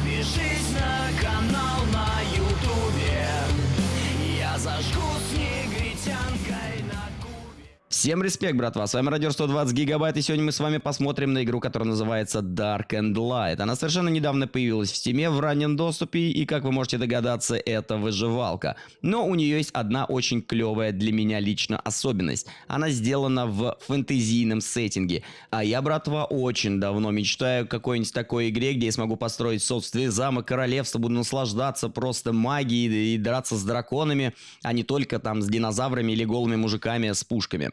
Подпишись на канал на ютубе. Я зажгу с негритянкой на кубе Всем респект, братва, с вами Радио 120 Гигабайт, и сегодня мы с вами посмотрим на игру, которая называется Dark and Light. Она совершенно недавно появилась в Steam в раннем доступе, и, как вы можете догадаться, это выживалка. Но у нее есть одна очень клевая для меня лично особенность. Она сделана в фэнтезийном сеттинге. А я, братва, очень давно мечтаю о какой-нибудь такой игре, где я смогу построить собственный замок, королевство, буду наслаждаться просто магией и драться с драконами, а не только там с динозаврами или голыми мужиками с пушками.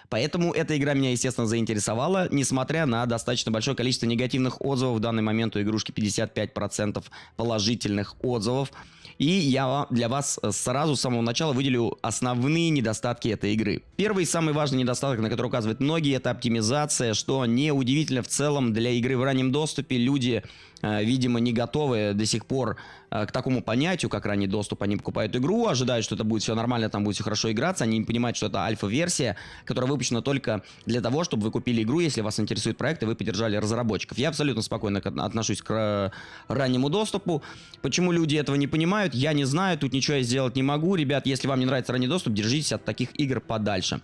Поэтому эта игра меня, естественно, заинтересовала, несмотря на достаточно большое количество негативных отзывов. В данный момент у игрушки 55% положительных отзывов. И я для вас сразу с самого начала выделю основные недостатки этой игры. Первый и самый важный недостаток, на который указывают многие, это оптимизация, что неудивительно в целом для игры в раннем доступе люди, э, видимо, не готовы до сих пор э, к такому понятию, как ранний доступ. Они покупают игру, ожидают, что это будет все нормально, там будет все хорошо играться. Они не понимают, что это альфа-версия, которая выпущена только для того, чтобы вы купили игру, если вас интересует проект, и вы поддержали разработчиков. Я абсолютно спокойно отношусь к раннему доступу. Почему люди этого не понимают, я не знаю, тут ничего я сделать не могу. Ребят, если вам не нравится ранний доступ, держитесь от таких игр подальше.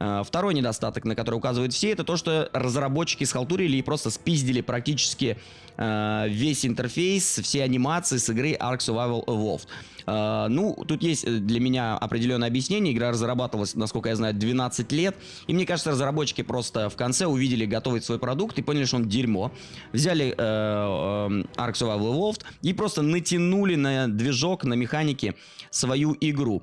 Э, второй недостаток, на который указывают все, это то, что разработчики схалтурили и просто спиздили практически э, весь интерфейс, все анимации с игры Ark Survival Evolved. Э, ну, тут есть для меня определенное объяснение. Игра разрабатывалась, насколько я знаю, 12 лет. И мне кажется, разработчики просто в конце увидели готовый свой продукт и поняли, что он дерьмо. Взяли Ark Survival Evolved и просто натянули на движок, на механики свою игру.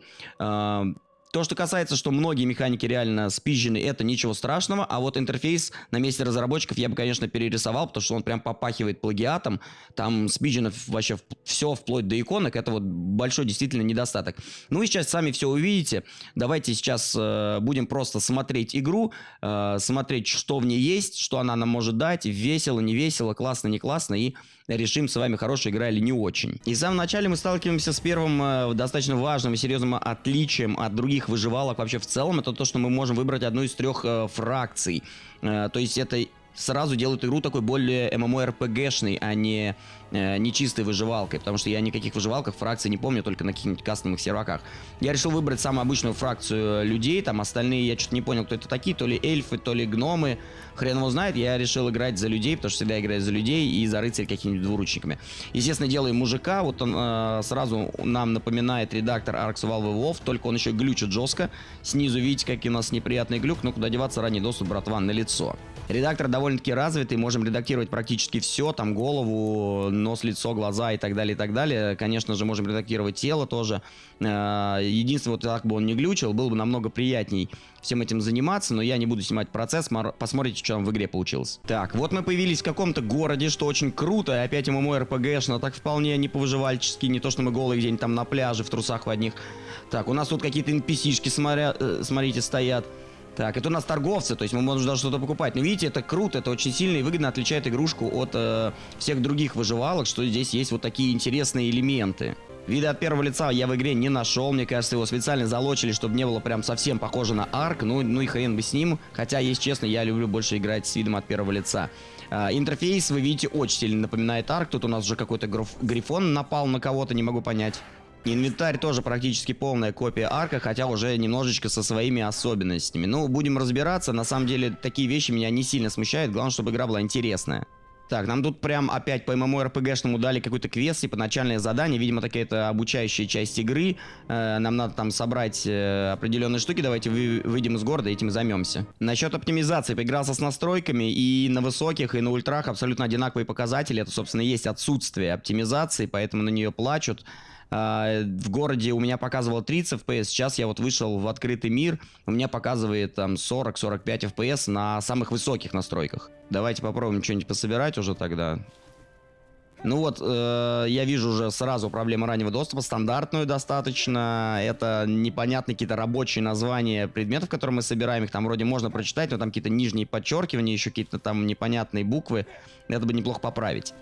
То, что касается, что многие механики реально спизжены, это ничего страшного, а вот интерфейс на месте разработчиков я бы, конечно, перерисовал, потому что он прям попахивает плагиатом, там спизжено вообще все вплоть до иконок, это вот большой действительно недостаток. Ну и сейчас сами все увидите, давайте сейчас э, будем просто смотреть игру, э, смотреть, что в ней есть, что она нам может дать, весело, не весело, классно, не классно, и решим с вами, хорошая игра или не очень. И в самом начале мы сталкиваемся с первым э, достаточно важным и серьезным отличием от других выживалок вообще в целом, это то, что мы можем выбрать одну из трех э, фракций. Э, то есть это сразу делает игру такой более MMORPG-шной, а не, э, не выживалкой, потому что я никаких выживалках фракций не помню, только на каких-нибудь кастомных серваках. Я решил выбрать самую обычную фракцию людей, там остальные я что-то не понял, кто это такие, то ли эльфы, то ли гномы, хрен его знает, я решил играть за людей, потому что всегда играю за людей и за рыцарей какими-нибудь двуручниками. Естественно, делаю мужика, вот он э, сразу нам напоминает редактор Ark Valve Wolf, только он еще глючит жестко. Снизу видите, какой у нас неприятный глюк, но куда деваться, ранний доступ, братва, на лицо. Редактор довольно-таки развитый, можем редактировать практически все, там голову, нос, лицо, глаза и так далее, и так далее. Конечно же, можем редактировать тело тоже. Э, единственное, вот так бы он не глючил, было бы намного приятней всем этим заниматься, но я не буду снимать процесс, посмотрите, что там в игре получилось. Так, вот мы появились в каком-то городе, что очень круто, опять ММО РПГшно, так вполне не повыживальчески, не то, что мы голые где-нибудь там на пляже в трусах в одних. Так, у нас тут какие-то NPC-шки, смотря, э, смотрите, стоят. Так, это у нас торговцы, то есть мы можем даже что-то покупать. Но видите, это круто, это очень сильно и выгодно отличает игрушку от э, всех других выживалок, что здесь есть вот такие интересные элементы. Вида от первого лица я в игре не нашел. Мне кажется, его специально залочили, чтобы не было прям совсем похоже на арк. Ну, ну и хрен бы с ним. Хотя, если честно, я люблю больше играть с видом от первого лица. А, интерфейс, вы видите, очень сильно напоминает арк. Тут у нас уже какой-то грифон напал на кого-то, не могу понять. Инвентарь тоже практически полная копия арка, хотя уже немножечко со своими особенностями. Ну, будем разбираться. На самом деле, такие вещи меня не сильно смущают. Главное, чтобы игра была интересная. Так, нам тут прям опять по MMORPG-шному дали какой-то квест, типа начальное задание. Видимо, такая это обучающая часть игры. Э, нам надо там собрать э, определенные штуки. Давайте вы, выйдем из города этим займемся. Насчет оптимизации. Поигрался с настройками. И на высоких, и на ультрах абсолютно одинаковые показатели. Это, собственно, есть отсутствие оптимизации, поэтому на нее плачут. А, в городе у меня показывало 30 FPS, сейчас я вот вышел в открытый мир, у меня показывает там 40-45 FPS на самых высоких настройках. Давайте попробуем что-нибудь пособирать уже тогда. Ну вот, э, я вижу уже сразу проблему раннего доступа, стандартную достаточно, это непонятные какие-то рабочие названия предметов, которые мы собираем, их там вроде можно прочитать, но там какие-то нижние подчеркивания, еще какие-то там непонятные буквы, это бы неплохо поправить.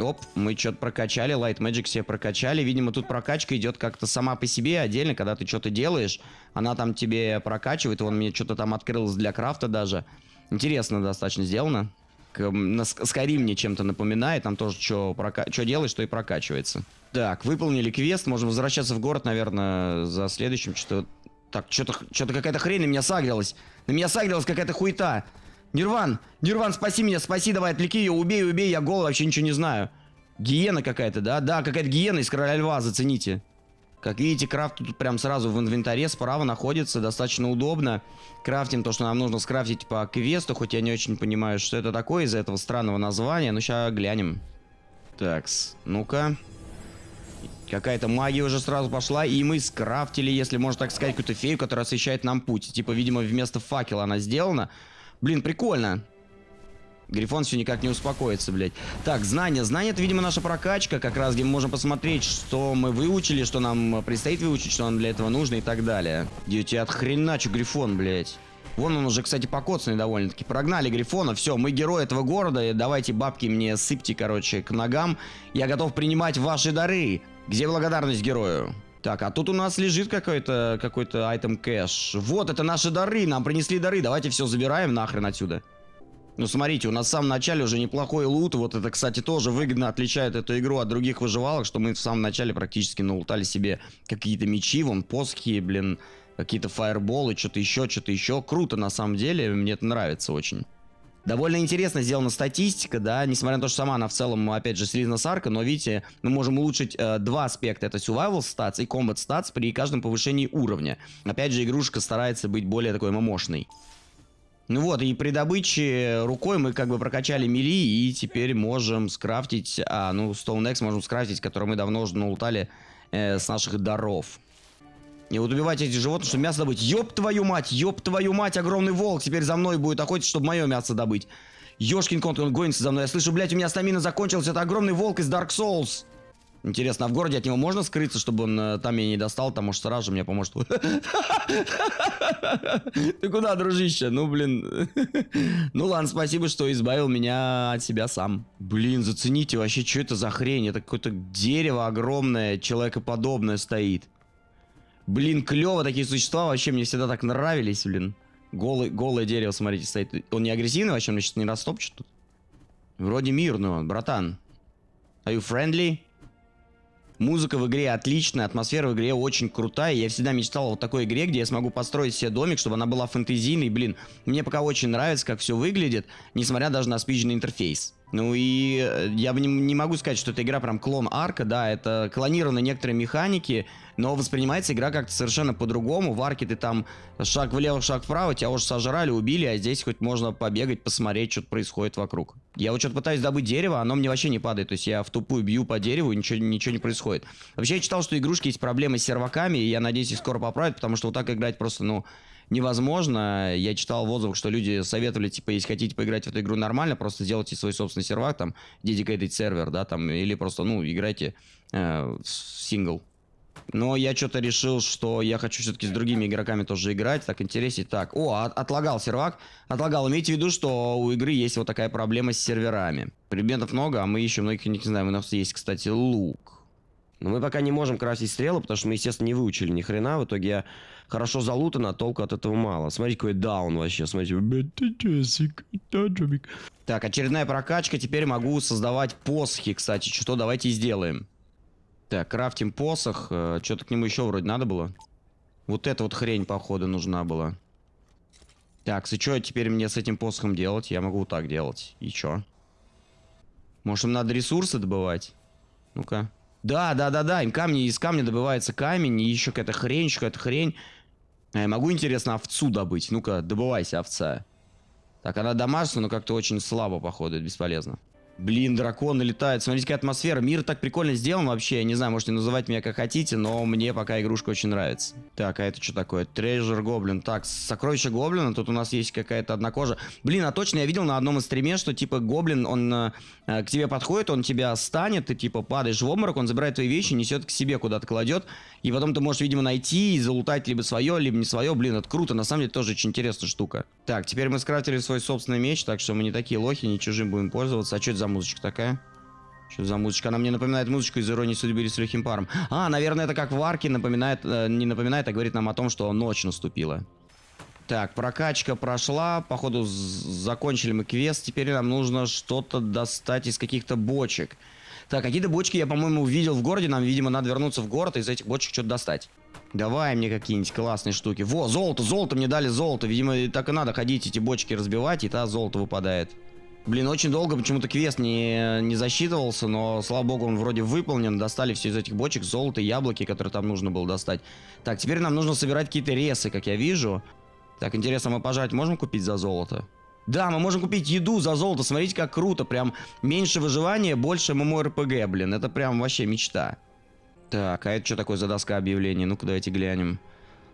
Оп, мы что-то прокачали, Light Magic себе прокачали. Видимо, тут прокачка идет как-то сама по себе отдельно, когда ты что-то делаешь. Она там тебе прокачивает, вон мне что-то там открылось для крафта даже. Интересно достаточно сделано. на Skyrim мне чем-то напоминает. Там тоже что прока... делаешь, то и прокачивается. Так, выполнили квест. Можем возвращаться в город, наверное, за следующим. Что-то... Так, что-то что-то какая-то хрень на меня сагрилась. На меня сагрилась какая-то хуета. Нирван, Нирван, спаси меня, спаси, давай, отвлеки ее, убей, убей, я гол, вообще ничего не знаю. Гиена какая-то, да? Да, какая-то гиена из Короля Льва, зацените. Как видите, крафт тут прям сразу в инвентаре справа находится, достаточно удобно. Крафтим то, что нам нужно скрафтить по квесту, хоть я не очень понимаю, что это такое из-за этого странного названия, но сейчас глянем. Такс, ну-ка. Какая-то магия уже сразу пошла, и мы скрафтили, если можно так сказать, какую-то фею, которая освещает нам путь. Типа, видимо, вместо факела она сделана. Блин, прикольно. Грифон все никак не успокоится, блядь. Так, знания. Знания это, видимо, наша прокачка. Как раз где мы можем посмотреть, что мы выучили, что нам предстоит выучить, что нам для этого нужно и так далее. Дети, от хрена че Грифон, блядь. Вон он уже, кстати, покоцанный довольно-таки. Прогнали Грифона, все, мы герои этого города. и Давайте бабки мне сыпьте, короче, к ногам. Я готов принимать ваши дары. Где благодарность герою? Так, а тут у нас лежит какой-то какой-то айтем кэш. Вот, это наши дары, нам принесли дары. Давайте все забираем нахрен отсюда. Ну, смотрите, у нас в самом начале уже неплохой лут. Вот это, кстати, тоже выгодно отличает эту игру от других выживалок, что мы в самом начале практически налутали себе какие-то мечи, вон, посохи, блин, какие-то фаерболы, что-то еще, что-то еще. Круто, на самом деле, мне это нравится очень. Довольно интересно сделана статистика, да, несмотря на то, что сама она в целом, опять же, слизна сарка, но видите, мы можем улучшить э, два аспекта, это survival stats и combat stats при каждом повышении уровня. Опять же, игрушка старается быть более такой мощной. Ну вот, и при добыче рукой мы как бы прокачали мили, и теперь можем скрафтить, а, ну, Stone X можем скрафтить, который мы давно уже налутали э, с наших даров. И вот убивать эти животных, чтобы мясо добыть. Ёб твою мать, ёб твою мать, огромный волк теперь за мной будет охотиться, чтобы мое мясо добыть. Ёшкин конт, он гонится за мной. Я слышу, блядь, у меня стамина закончилась. Это огромный волк из Dark Souls. Интересно, а в городе от него можно скрыться, чтобы он э, там меня не достал? Там, может, сразу же мне поможет. Ты куда, дружище? Ну, блин. Ну, ладно, спасибо, что избавил меня от себя сам. Блин, зацените вообще, что это за хрень? Это какое-то дерево огромное, человекоподобное стоит. Блин, клево такие существа, вообще мне всегда так нравились, блин. Голый, голое дерево, смотрите, стоит. Он не агрессивный, вообще, он сейчас не растопчет тут. Вроде мирный он, братан. Are you friendly? Музыка в игре отличная, атмосфера в игре очень крутая. Я всегда мечтал о вот такой игре, где я смогу построить себе домик, чтобы она была фэнтезийной. Блин, мне пока очень нравится, как все выглядит, несмотря даже на спичный интерфейс. Ну и э, я не, не могу сказать, что эта игра прям клон арка, да, это клонированы некоторые механики, но воспринимается игра как-то совершенно по-другому. В арке ты там шаг влево, шаг вправо, тебя уже сожрали, убили, а здесь хоть можно побегать, посмотреть, что происходит вокруг. Я вот что-то пытаюсь добыть дерево, оно мне вообще не падает, то есть я в тупую бью по дереву, ничего, ничего не происходит. Вообще я читал, что игрушки есть проблемы с серваками, и я надеюсь, их скоро поправят, потому что вот так играть просто, ну, невозможно. Я читал в отзывах, что люди советовали, типа, если хотите поиграть в эту игру нормально, просто сделайте свой собственный сервак, там, dedicated сервер, да, там, или просто, ну, играйте э, в сингл. Но я что-то решил, что я хочу все-таки с другими игроками тоже играть, так интереснее. Так, о, от, отлагал сервак. Отлагал. Имейте в виду, что у игры есть вот такая проблема с серверами. Предметов много, а мы еще многих не знаем. У нас есть, кстати, лук. Но мы пока не можем красить стрелы, потому что мы, естественно, не выучили ни хрена. В итоге я хорошо залутан, а толку от этого мало. Смотри, какой даун вообще. Смотрите. Так, очередная прокачка. Теперь могу создавать посохи, кстати. Что давайте сделаем. Так, крафтим посох. Э, Что-то к нему еще вроде надо было. Вот эта вот хрень, походу, нужна была. Так, и что теперь мне с этим посохом делать? Я могу вот так делать. И что? Может, им надо ресурсы добывать? Ну-ка. Да, да, да, да, камни, из камня добывается камень, и еще какая-то хрень, еще какая-то хрень. Я могу, интересно, овцу добыть? Ну-ка, добывайся, овца. Так, она домашняя, но как-то очень слабо, походу, бесполезно. Блин, драконы летают. Смотрите, какая атмосфера. Мир так прикольно сделан вообще. Я не знаю, можете называть меня как хотите, но мне пока игрушка очень нравится. Так, а это что такое? Трежер гоблин. Так, сокровище гоблина. Тут у нас есть какая-то одна кожа. Блин, а точно я видел на одном из стриме, что типа гоблин, он э, к тебе подходит, он тебя станет, ты типа падаешь в обморок, он забирает твои вещи, несет к себе куда-то кладет. И потом ты можешь, видимо, найти и залутать либо свое, либо не свое. Блин, это круто. На самом деле тоже очень интересная штука. Так, теперь мы скрафтили свой собственный меч, так что мы не такие лохи, не чужим будем пользоваться. А что это за музычка такая? Что за музычка? Она мне напоминает музычку из «Иронии судьбы» или с легким паром. А, наверное, это как в арке напоминает, э, не напоминает, а говорит нам о том, что ночь наступила. Так, прокачка прошла, походу закончили мы квест, теперь нам нужно что-то достать из каких-то бочек. Так, какие-то бочки я, по-моему, увидел в городе, нам, видимо, надо вернуться в город и из этих бочек что-то достать. Давай мне какие-нибудь классные штуки. Во, золото, золото, мне дали золото. Видимо, так и надо ходить эти бочки разбивать, и та золото выпадает. Блин, очень долго почему-то квест не, не засчитывался, но, слава богу, он вроде выполнен. Достали все из этих бочек золото, яблоки, которые там нужно было достать. Так, теперь нам нужно собирать какие-то ресы, как я вижу. Так, интересно, мы пожрать можем купить за золото? Да, мы можем купить еду за золото. Смотрите, как круто. Прям меньше выживания, больше ММО-РПГ, блин. Это прям вообще мечта. Так, а это что такое за доска объявлений? Ну-ка, давайте глянем.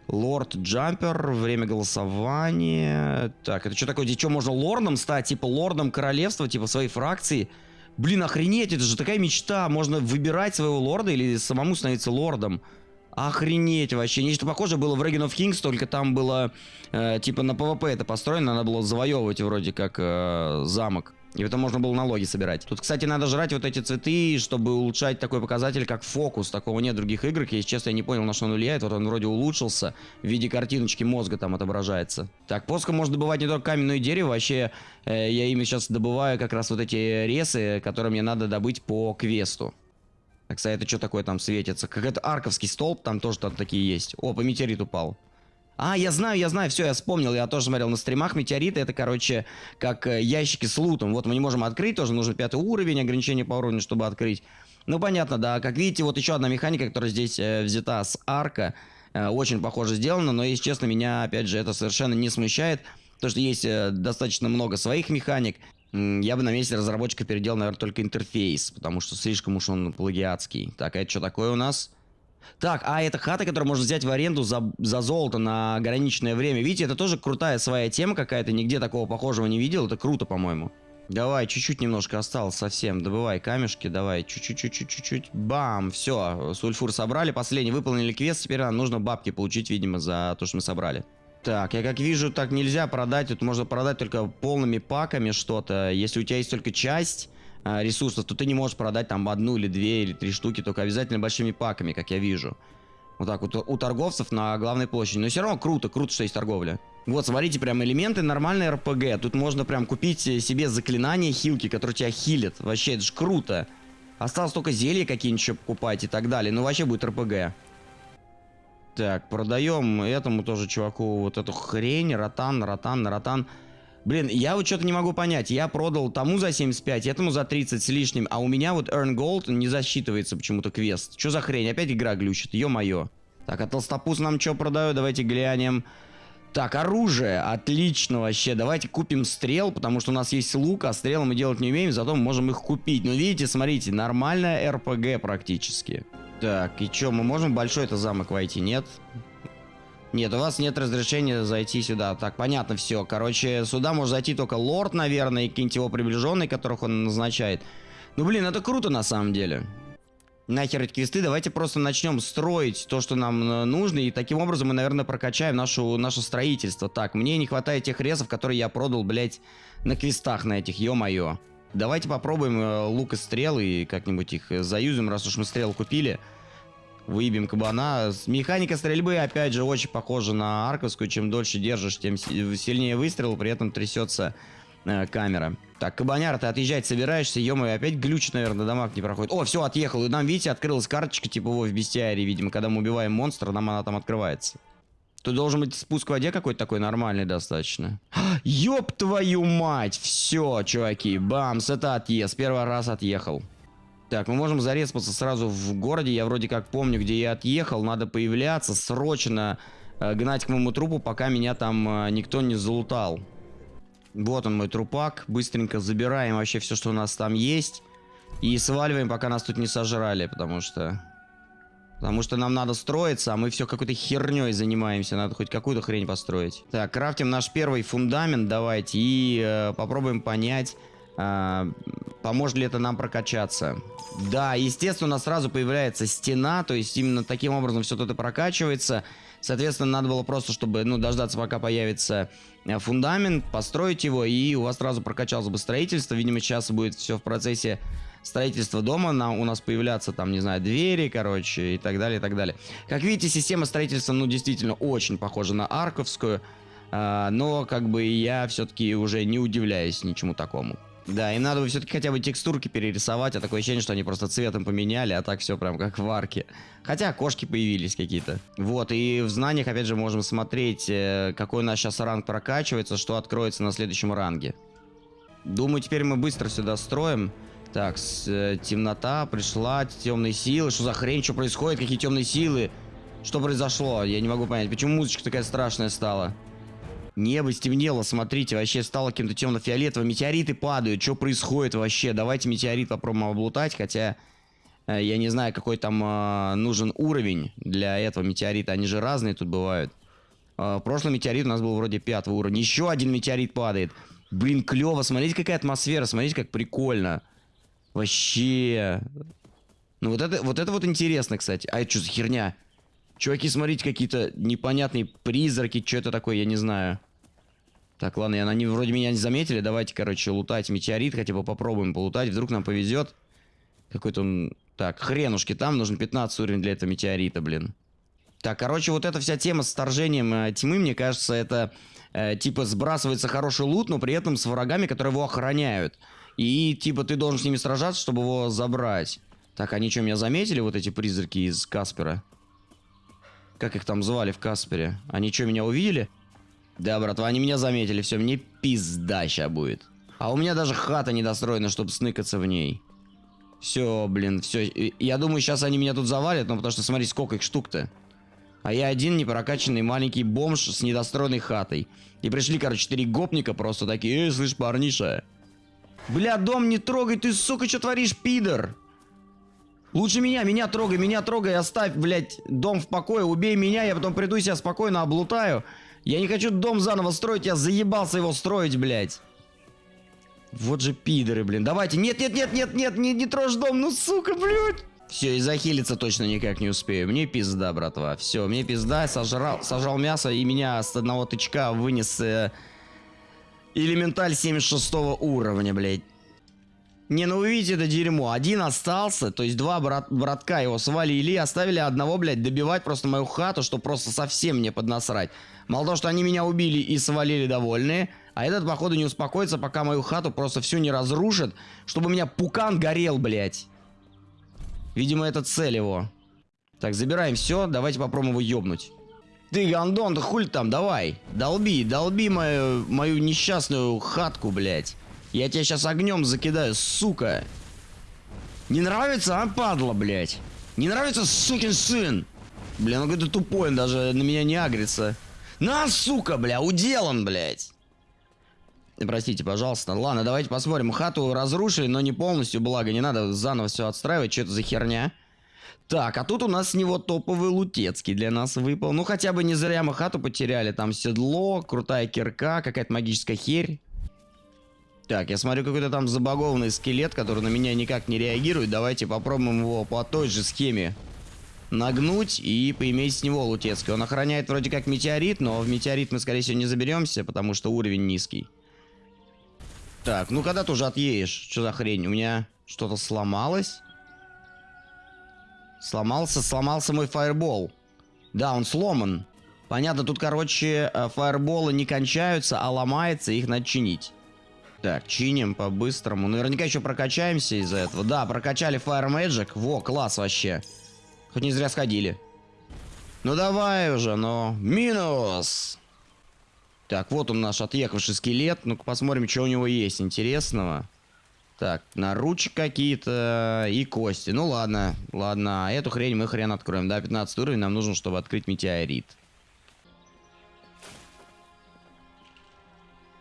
Лорд Джампер, время голосования. Так, это что такое? Здесь что, можно лордом стать? Типа лордом королевства, типа своей фракции? Блин, охренеть, это же такая мечта. Можно выбирать своего лорда или самому становиться лордом. Охренеть вообще. Нечто похожее было в Reign of Kings, только там было, э, типа, на PvP это построено, надо было завоевывать вроде как э, замок. И это можно было налоги собирать. Тут, кстати, надо жрать вот эти цветы, чтобы улучшать такой показатель, как фокус. Такого нет в других играх. Если честно, я не понял, на что он влияет. Вот он вроде улучшился. В виде картиночки мозга там отображается. Так, поском можно добывать не только камень, но и дерево. Вообще, э, я ими сейчас добываю как раз вот эти ресы, которые мне надо добыть по квесту. Так, кстати, это что такое там светится? Как это арковский столб, там тоже там такие есть. О, по метеорит упал. А, я знаю, я знаю, все, я вспомнил, я тоже смотрел на стримах, метеориты это, короче, как э, ящики с лутом. Вот мы не можем открыть, тоже нужен пятый уровень, ограничение по уровню, чтобы открыть. Ну, понятно, да, как видите, вот еще одна механика, которая здесь э, взята с арка, э, очень похоже сделана, но, если честно, меня, опять же, это совершенно не смущает, потому что есть э, достаточно много своих механик. Я бы на месте разработчика переделал, наверное, только интерфейс, потому что слишком уж он плагиатский. Так, а это что такое у нас? Так, а это хата, которую можно взять в аренду за, за золото на ограниченное время. Видите, это тоже крутая своя тема какая-то. Нигде такого похожего не видел. Это круто, по-моему. Давай, чуть-чуть немножко осталось совсем. Добывай камешки, давай. Чуть-чуть-чуть-чуть-чуть. Бам, все. Сульфур собрали. Последний выполнили квест. Теперь нам нужно бабки получить, видимо, за то, что мы собрали. Так, я как вижу, так нельзя продать. Тут можно продать только полными паками что-то. Если у тебя есть только часть ресурсов, то ты не можешь продать там одну или две или три штуки, только обязательно большими паками, как я вижу. Вот так вот у торговцев на главной площади. Но все равно круто, круто, что есть торговля. Вот, смотрите, прям элементы нормальной РПГ. Тут можно прям купить себе заклинания хилки, которые тебя хилят. Вообще, это же круто. Осталось только зелья какие-нибудь покупать и так далее. Ну, вообще будет РПГ. Так, продаем этому тоже чуваку вот эту хрень. Ротан, ротан, ротан. Блин, я вот что-то не могу понять. Я продал тому за 75, этому за 30 с лишним, а у меня вот Earn Gold не засчитывается почему-то квест. Что за хрень? Опять игра глючит, ё-моё. Так, а толстопуз нам что продаю? Давайте глянем. Так, оружие. Отлично вообще. Давайте купим стрел, потому что у нас есть лук, а стрелы мы делать не умеем, зато мы можем их купить. Но видите, смотрите, нормальная РПГ практически. Так, и что, мы можем большой это замок войти? Нет? Нет, у вас нет разрешения зайти сюда. Так, понятно все. Короче, сюда может зайти только лорд, наверное, и какие-нибудь его приближенные, которых он назначает. Ну, блин, это круто на самом деле. Нахер эти квесты, давайте просто начнем строить то, что нам э, нужно, и таким образом мы, наверное, прокачаем нашу, наше строительство. Так, мне не хватает тех резов, которые я продал, блядь, на квестах на этих, ё-моё. Давайте попробуем э, лук и стрелы и как-нибудь их э, заюзим, раз уж мы стрел купили выебем кабана. Механика стрельбы, опять же, очень похожа на арковскую. Чем дольше держишь, тем сильнее выстрел, при этом трясется э, камера. Так, кабаняр, ты отъезжать собираешься, ё опять глючит, наверное, дамаг не проходит. О, все, отъехал. И нам, видите, открылась карточка, типа его в бестиарии, видимо, когда мы убиваем монстра, нам она там открывается. Тут должен быть спуск в воде какой-то такой нормальный достаточно. Ёб твою мать! Все, чуваки, бамс, это отъезд. Первый раз отъехал. Так, мы можем зареспаться сразу в городе. Я вроде как помню, где я отъехал. Надо появляться, срочно э, гнать к моему трупу, пока меня там э, никто не залутал. Вот он мой трупак. Быстренько забираем вообще все, что у нас там есть. И сваливаем, пока нас тут не сожрали, потому что... Потому что нам надо строиться, а мы все какой-то херней занимаемся. Надо хоть какую-то хрень построить. Так, крафтим наш первый фундамент, давайте. И э, попробуем понять, э, поможет ли это нам прокачаться. Да, естественно, у нас сразу появляется стена, то есть именно таким образом все это прокачивается. Соответственно, надо было просто, чтобы, ну, дождаться, пока появится э, фундамент, построить его, и у вас сразу прокачалось бы строительство. Видимо, сейчас будет все в процессе строительства дома. На, у нас появляться там, не знаю, двери, короче, и так далее, и так далее. Как видите, система строительства, ну, действительно очень похожа на арковскую. А, но как бы я все-таки уже не удивляюсь ничему такому. Да, им надо бы все-таки хотя бы текстурки перерисовать, а такое ощущение, что они просто цветом поменяли, а так все прям как в арке. Хотя кошки появились какие-то. Вот, и в знаниях, опять же, можем смотреть, э, какой у нас сейчас ранг прокачивается, что откроется на следующем ранге. Думаю, теперь мы быстро сюда строим. Так, с, э, темнота пришла, темные силы. Что за хрень, что происходит, какие темные силы? Что произошло? Я не могу понять, почему музычка такая страшная стала? Небо стемнело, смотрите, вообще стало каким-то темно-фиолетовым. Метеориты падают, что происходит вообще? Давайте метеорит попробуем облутать, хотя э, я не знаю, какой там э, нужен уровень для этого метеорита. Они же разные тут бывают. Э, прошлый метеорит у нас был вроде пятого уровня. Еще один метеорит падает. Блин, клево. Смотрите, какая атмосфера. Смотрите, как прикольно. Вообще. Ну вот это, вот это вот интересно, кстати. А это что за херня? Чуваки, смотрите, какие-то непонятные призраки. Что это такое, я не знаю. Так, ладно, они вроде меня не заметили. Давайте, короче, лутать метеорит. Хотя бы попробуем полутать. Вдруг нам повезет. Какой-то он... Так, хренушки, там нужен 15 уровень для этого метеорита, блин. Так, короче, вот эта вся тема с вторжением э, тьмы, мне кажется, это э, типа сбрасывается хороший лут, но при этом с врагами, которые его охраняют. И типа ты должен с ними сражаться, чтобы его забрать. Так, они что, меня заметили, вот эти призраки из Каспера? Как их там звали в Каспере? Они что, меня увидели? Да, братва, они меня заметили. Все, мне пизда ща будет. А у меня даже хата недостроена, чтобы сныкаться в ней. Все, блин, все. Я думаю, сейчас они меня тут завалят, но потому что смотри, сколько их штук-то. А я один непрокачанный маленький бомж с недостроенной хатой. И пришли, короче, четыре гопника просто такие, эй, слышь, парниша. Бля, дом не трогай, ты, сука, что творишь, пидор? Лучше меня, меня трогай, меня трогай, оставь, блядь, дом в покое, убей меня, я потом приду и себя спокойно облутаю. Я не хочу дом заново строить, я заебался его строить, блядь. Вот же пидоры, блин. Давайте. Нет, нет, нет, нет, нет, не, не трожь дом, ну сука, блядь. Все, и захилиться точно никак не успею. Мне пизда, братва. Все, мне пизда, сожрал, сожрал мясо и меня с одного тычка вынес э, элементаль 76 уровня, блядь. Не, ну вы видите это дерьмо. Один остался, то есть два брат, братка его свалили оставили одного, блядь, добивать просто мою хату, что просто совсем мне поднасрать. Мало того, что они меня убили и свалили довольные, а этот, походу, не успокоится, пока мою хату просто всю не разрушит, чтобы у меня пукан горел, блядь. Видимо, это цель его. Так, забираем все, давайте попробуем его ёбнуть. Ты, гандон, да хуль там, давай. Долби, долби мою, мою несчастную хатку, блядь. Я тебя сейчас огнем закидаю, сука. Не нравится, а, падла, блядь? Не нравится, сукин сын? Бля, ну какой-то тупой, он даже на меня не агрится. На, сука, бля, уделан, блядь. Простите, пожалуйста. Ладно, давайте посмотрим. Хату разрушили, но не полностью, благо. Не надо заново все отстраивать. Что это за херня? Так, а тут у нас с него топовый лутецкий для нас выпал. Ну, хотя бы не зря мы хату потеряли. Там седло, крутая кирка, какая-то магическая херь. Так, я смотрю какой-то там забагованный скелет, который на меня никак не реагирует. Давайте попробуем его по той же схеме нагнуть и поиметь с него лутецкий. Он охраняет вроде как метеорит, но в метеорит мы, скорее всего, не заберемся, потому что уровень низкий. Так, ну когда ты уже отъедешь? Что за хрень? У меня что-то сломалось? Сломался, сломался мой фаербол. Да, он сломан. Понятно, тут, короче, э, фаерболы не кончаются, а ломается, их надо чинить. Так, чиним по-быстрому. Наверняка еще прокачаемся из-за этого. Да, прокачали Fire Magic. Во, класс вообще. Хоть не зря сходили. Ну давай уже, но... Минус! Так, вот он наш отъехавший скелет. Ну-ка посмотрим, что у него есть интересного. Так, наручи какие-то и кости. Ну ладно, ладно. Эту хрень мы хрен откроем. Да, 15 уровень нам нужен, чтобы открыть метеорит.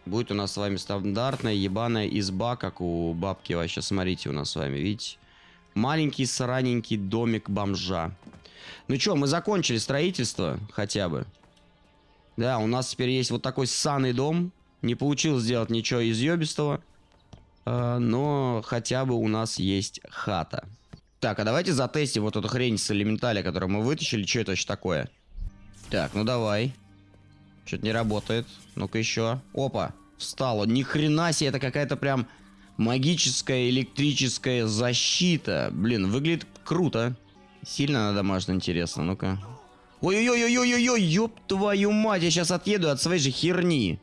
Будет у нас с вами стандартная ебаная изба, как у бабки вообще. Смотрите у нас с вами, видите? Маленький сраненький домик бомжа. Ну что, мы закончили строительство хотя бы. Да, у нас теперь есть вот такой ссаный дом. Не получилось сделать ничего из ёбистого. Э, но хотя бы у нас есть хата. Так, а давайте затестим вот эту хрень с элементаля, которую мы вытащили. Что это вообще такое? Так, ну давай. Что-то не работает. Ну-ка еще. Опа, встало. Ни хрена себе, это какая-то прям магическая электрическая защита. Блин, выглядит круто. Сильно на домашний, интересно. Ну-ка. Ой-ой-ой-ой-ой-ой, ёб твою мать, я сейчас отъеду от своей же херни.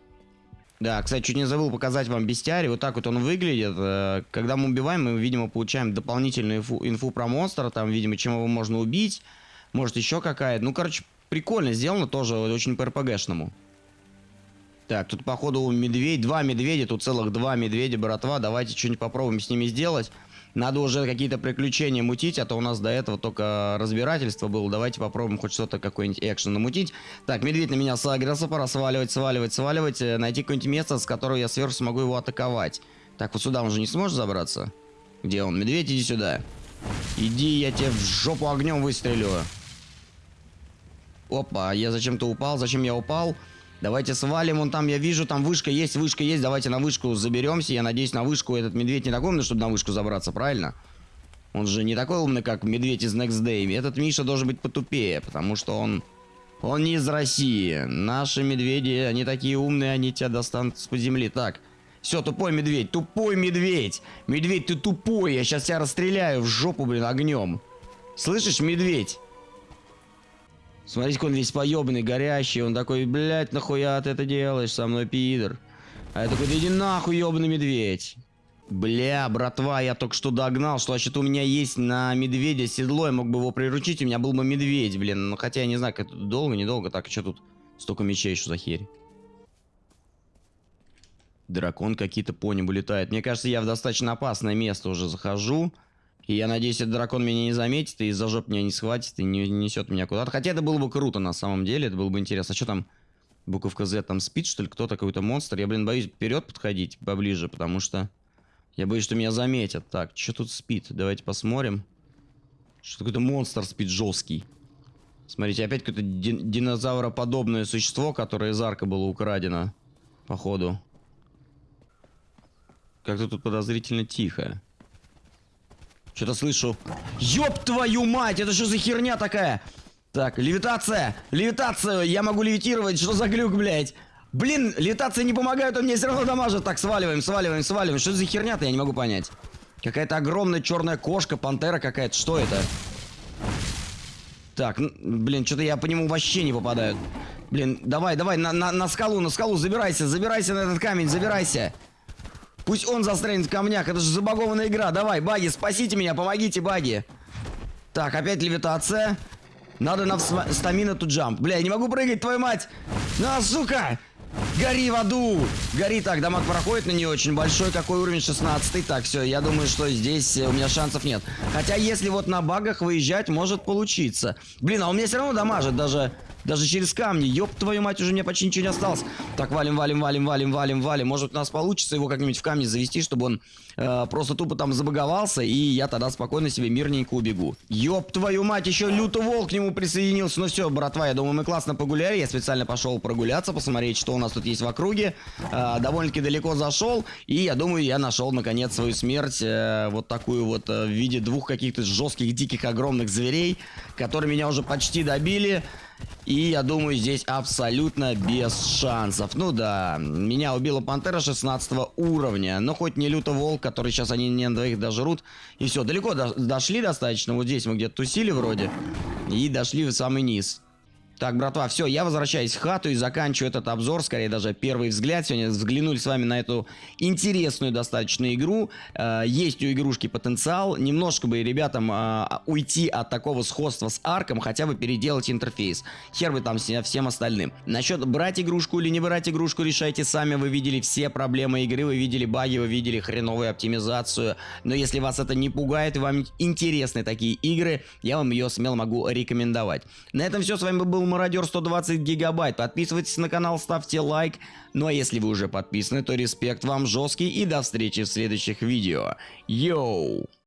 Да, кстати, чуть не забыл показать вам бестиарий. Вот так вот он выглядит. Э, когда мы убиваем, мы, видимо, получаем дополнительную инфу, инфу про монстра. Там, видимо, чем его можно убить. Может, еще какая-то. Ну, короче, прикольно сделано тоже, очень по РПГшному. Так, тут, походу, медведь. Два медведя, тут целых два медведя, братва. Давайте что-нибудь попробуем с ними сделать. Надо уже какие-то приключения мутить, а то у нас до этого только разбирательство было. Давайте попробуем хоть что-то, какой-нибудь экшен намутить. Так, медведь на меня сагрился, пора сваливать, сваливать, сваливать. Э, найти какое-нибудь место, с которого я сверху смогу его атаковать. Так, вот сюда он же не сможет забраться? Где он? Медведь, иди сюда. Иди, я тебе в жопу огнем выстрелю. Опа, я зачем-то упал. Зачем я упал? Давайте свалим, вон там я вижу, там вышка есть, вышка есть, давайте на вышку заберемся. Я надеюсь, на вышку этот медведь не такой умный, чтобы на вышку забраться, правильно? Он же не такой умный, как медведь из Next Day. Этот Миша должен быть потупее, потому что он... Он не из России. Наши медведи, они такие умные, они тебя достанут с-под земли. Так, все, тупой медведь, тупой медведь. Медведь, ты тупой, я сейчас тебя расстреляю в жопу, блин, огнем. Слышишь, медведь? Смотрите, он весь поебанный, горящий. Он такой, блядь, нахуя ты это делаешь со мной, пидор? А я такой, да иди нахуй, ебаный медведь. Бля, братва, я только что догнал, что вообще-то у меня есть на медведя седло, я мог бы его приручить, у меня был бы медведь, блин. Ну, хотя я не знаю, как это долго, недолго. Так, что тут столько мечей, что за херь? Дракон какие-то по небу летает. Мне кажется, я в достаточно опасное место уже захожу. И я надеюсь, этот дракон меня не заметит и из-за жоп меня не схватит и не несет меня куда-то. Хотя это было бы круто на самом деле, это было бы интересно. А что там? Буковка Z там спит, что ли? Кто-то какой-то монстр? Я, блин, боюсь вперед подходить поближе, потому что я боюсь, что меня заметят. Так, что тут спит? Давайте посмотрим. Что какой-то монстр спит жесткий. Смотрите, опять какое-то дин динозавроподобное существо, которое из арка было украдено. Походу. Как-то тут подозрительно тихо. Что-то слышу. Ёб твою мать, это что за херня такая? Так, левитация, левитация, я могу левитировать, что за глюк, блядь? Блин, левитация не помогает, он мне все равно дамажит. Так, сваливаем, сваливаем, сваливаем. Что за херня-то, я не могу понять. Какая-то огромная черная кошка, пантера какая-то, что это? Так, блин, что-то я по нему вообще не попадаю. Блин, давай, давай, на, на, на скалу, на скалу, забирайся, забирайся на этот камень, забирайся. Пусть он застрянет в камнях, это же забагованная игра. Давай, баги, спасите меня, помогите, баги. Так, опять левитация. Надо на стамина тут джамп. Бля, я не могу прыгать, твою мать. На, сука! Гори в аду! Гори так, дамаг проходит на нее очень большой. Какой уровень? 16 Так, все, я думаю, что здесь э, у меня шансов нет. Хотя, если вот на багах выезжать, может получиться. Блин, а у меня все равно дамажит даже даже через камни. Ёб твою мать, уже мне почти ничего не осталось. Так, валим, валим, валим, валим, валим, валим. Может, у нас получится его как-нибудь в камни завести, чтобы он э, просто тупо там забаговался, и я тогда спокойно себе мирненько убегу. Ёб твою мать, еще лютый волк к нему присоединился. Ну все, братва, я думаю, мы классно погуляли. Я специально пошел прогуляться, посмотреть, что у нас тут есть в округе. Э, Довольно-таки далеко зашел, и я думаю, я нашел наконец свою смерть. Э, вот такую вот э, в виде двух каких-то жестких, диких, огромных зверей, которые меня уже почти добили. И я думаю, здесь абсолютно без шансов. Ну да, меня убила пантера 16 уровня. Но хоть не люто волк, который сейчас они не на двоих дожрут. И все, далеко до дошли достаточно. Вот здесь мы где-то тусили вроде. И дошли в самый низ. Так, братва, все, я возвращаюсь в хату и заканчиваю этот обзор, скорее даже первый взгляд. Сегодня взглянули с вами на эту интересную достаточно игру. Э, есть у игрушки потенциал. Немножко бы ребятам э, уйти от такого сходства с арком, хотя бы переделать интерфейс. Хер бы там всем остальным. Насчет брать игрушку или не брать игрушку, решайте сами. Вы видели все проблемы игры, вы видели баги, вы видели хреновую оптимизацию. Но если вас это не пугает и вам интересны такие игры, я вам ее смело могу рекомендовать. На этом все. С вами был мародер 120 гигабайт. Подписывайтесь на канал, ставьте лайк. Ну а если вы уже подписаны, то респект вам жесткий и до встречи в следующих видео. Йоу!